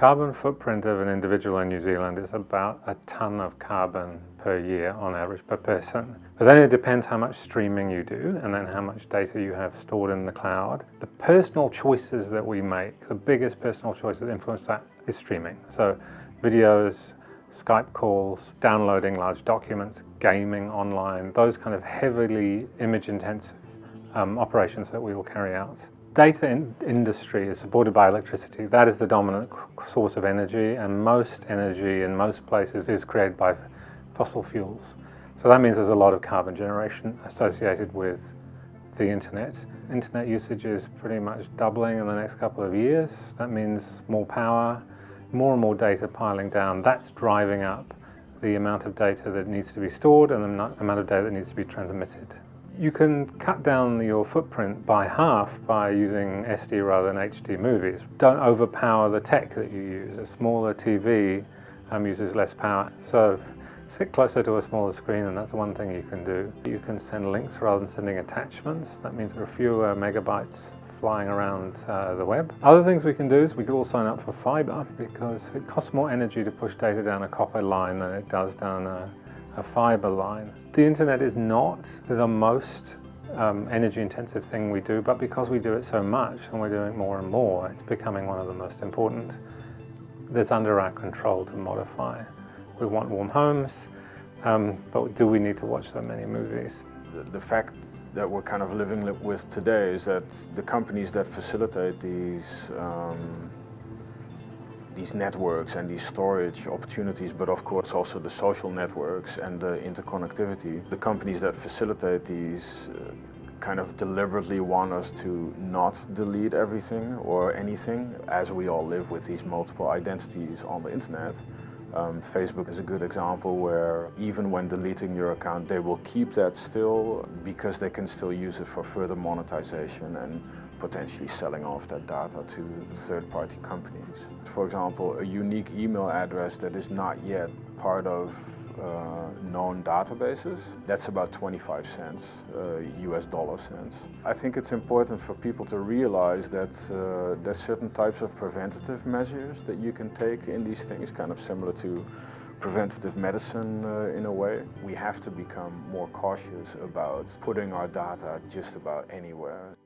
Carbon footprint of an individual in New Zealand is about a ton of carbon per year on average per person. But then it depends how much streaming you do and then how much data you have stored in the cloud. The personal choices that we make, the biggest personal choice that influence that is streaming. So videos, Skype calls, downloading large documents, gaming online, those kind of heavily image intensive um, operations that we will carry out. Data in industry is supported by electricity. That is the dominant source of energy and most energy in most places is created by fossil fuels. So that means there's a lot of carbon generation associated with the internet. Internet usage is pretty much doubling in the next couple of years. That means more power, more and more data piling down. That's driving up the amount of data that needs to be stored and the amount of data that needs to be transmitted. You can cut down your footprint by half by using SD rather than HD movies. Don't overpower the tech that you use. A smaller TV um, uses less power. So sit closer to a smaller screen and that's one thing you can do. You can send links rather than sending attachments. That means there are fewer megabytes flying around uh, the web. Other things we can do is we could all sign up for fiber because it costs more energy to push data down a copper line than it does down a a fiber line. The internet is not the most um, energy intensive thing we do, but because we do it so much and we're doing more and more, it's becoming one of the most important that's under our control to modify. We want warm homes, um, but do we need to watch so many movies? The, the fact that we're kind of living with today is that the companies that facilitate these um, these networks and these storage opportunities, but of course also the social networks and the interconnectivity. The companies that facilitate these uh, kind of deliberately want us to not delete everything or anything as we all live with these multiple identities on the internet. Um, Facebook is a good example where even when deleting your account they will keep that still because they can still use it for further monetization and potentially selling off that data to third-party companies. For example, a unique email address that is not yet part of uh, known databases, that's about 25 cents, uh, US dollar cents. I think it's important for people to realize that uh, there's certain types of preventative measures that you can take in these things, kind of similar to preventative medicine uh, in a way. We have to become more cautious about putting our data just about anywhere.